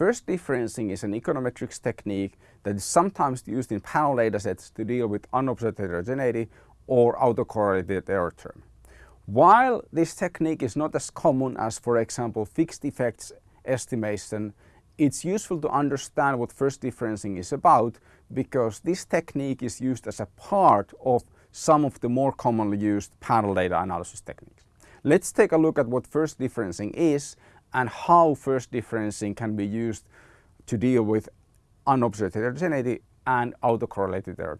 First differencing is an econometrics technique that is sometimes used in panel datasets to deal with unobserved heterogeneity or autocorrelated error term. While this technique is not as common as, for example, fixed effects estimation, it's useful to understand what first differencing is about because this technique is used as a part of some of the more commonly used panel data analysis techniques. Let's take a look at what first differencing is and how first differencing can be used to deal with unobserved heterogeneity and autocorrelated error.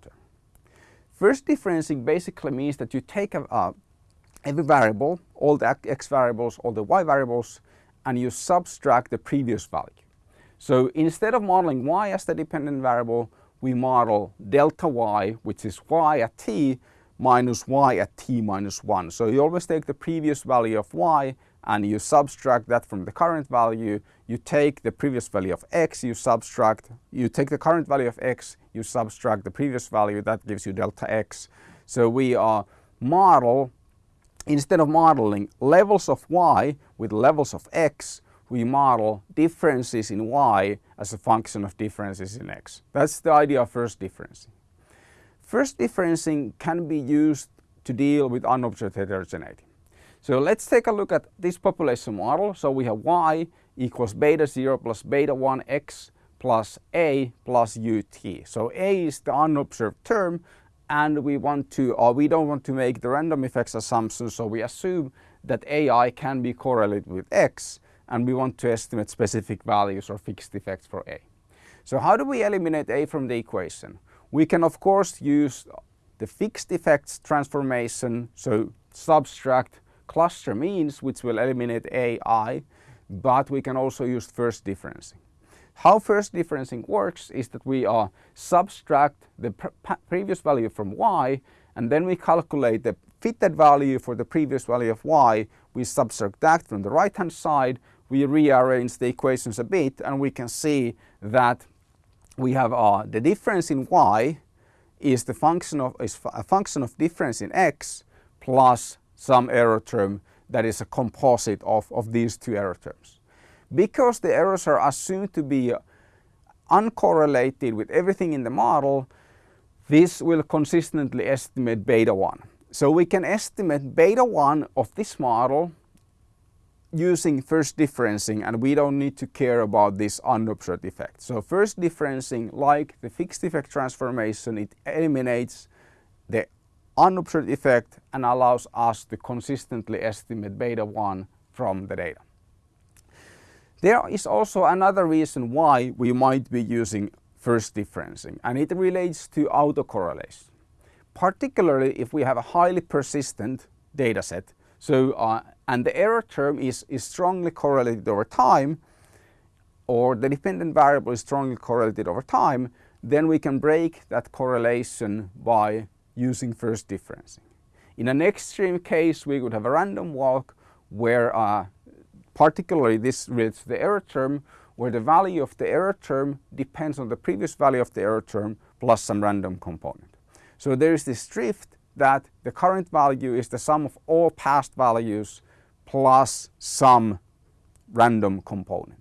First differencing basically means that you take a, a, every variable, all the x variables, all the y variables, and you subtract the previous value. So instead of modeling y as the dependent variable, we model delta y, which is y at t minus y at t minus 1. So you always take the previous value of y and you subtract that from the current value. You take the previous value of x, you subtract, you take the current value of x, you subtract the previous value, that gives you delta x. So we uh, model, instead of modeling levels of y with levels of x, we model differences in y as a function of differences in x. That's the idea of first differencing. First differencing can be used to deal with unobserved heterogeneity. So let's take a look at this population model. So we have y equals beta 0 plus beta 1 x plus a plus ut. So a is the unobserved term and we want to, or we don't want to make the random effects assumption, so we assume that ai can be correlated with x and we want to estimate specific values or fixed effects for a. So how do we eliminate a from the equation? We can of course use the fixed effects transformation, so subtract cluster means which will eliminate AI, but we can also use first differencing. How first differencing works is that we uh, subtract the previous value from y and then we calculate the fitted value for the previous value of y. We subtract that from the right hand side. We rearrange the equations a bit and we can see that we have uh, the difference in y is the function of is a function of difference in x plus some error term that is a composite of, of these two error terms. Because the errors are assumed to be uncorrelated with everything in the model, this will consistently estimate beta 1. So we can estimate beta 1 of this model using first differencing and we don't need to care about this unobserved effect. So first differencing like the fixed effect transformation it eliminates the unobserved effect and allows us to consistently estimate beta 1 from the data. There is also another reason why we might be using first differencing and it relates to autocorrelation. Particularly if we have a highly persistent data set so, uh, and the error term is, is strongly correlated over time or the dependent variable is strongly correlated over time, then we can break that correlation by using first differencing. In an extreme case, we would have a random walk where uh, particularly this relates to the error term, where the value of the error term depends on the previous value of the error term plus some random component. So there is this drift that the current value is the sum of all past values plus some random component.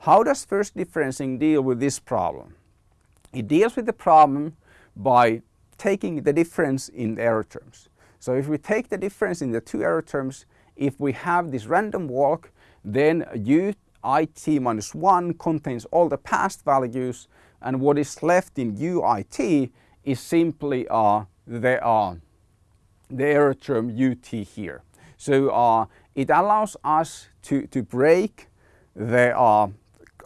How does first differencing deal with this problem? It deals with the problem by taking the difference in error terms. So if we take the difference in the two error terms, if we have this random walk, then u it minus 1 contains all the past values and what is left in uit is simply uh, the, uh, the error term ut here. So uh, it allows us to, to break the uh,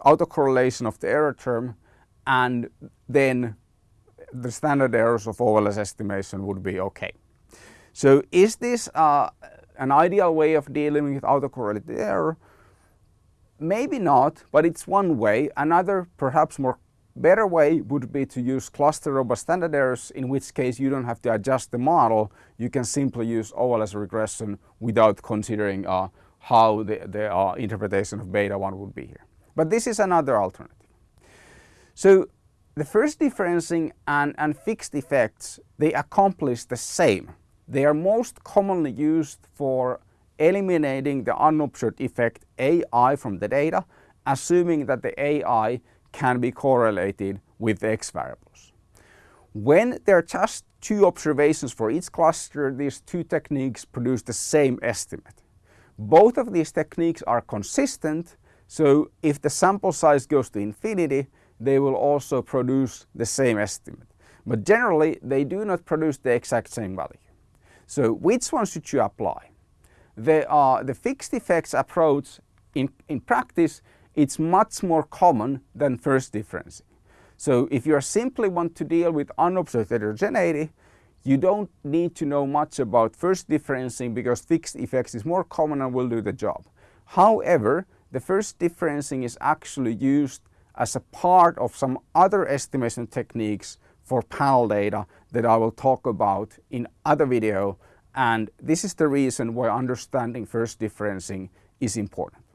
autocorrelation of the error term and then the standard errors of OLS estimation would be okay. So is this uh, an ideal way of dealing with autocorrelated error? Maybe not, but it's one way. Another, perhaps more better way would be to use cluster robust standard errors, in which case you don't have to adjust the model. You can simply use OLS regression without considering uh, how the, the uh, interpretation of beta 1 would be here. But this is another alternative. So the first differencing and, and fixed effects, they accomplish the same. They are most commonly used for eliminating the unobserved effect AI from the data assuming that the AI can be correlated with the X variables. When there are just two observations for each cluster, these two techniques produce the same estimate. Both of these techniques are consistent, so if the sample size goes to infinity, they will also produce the same estimate. But generally, they do not produce the exact same value. So which one should you apply? The, uh, the fixed effects approach in, in practice, it's much more common than first differencing. So if you simply want to deal with unobserved heterogeneity, you don't need to know much about first differencing because fixed effects is more common and will do the job. However, the first differencing is actually used as a part of some other estimation techniques for panel data that I will talk about in other video and this is the reason why understanding first differencing is important.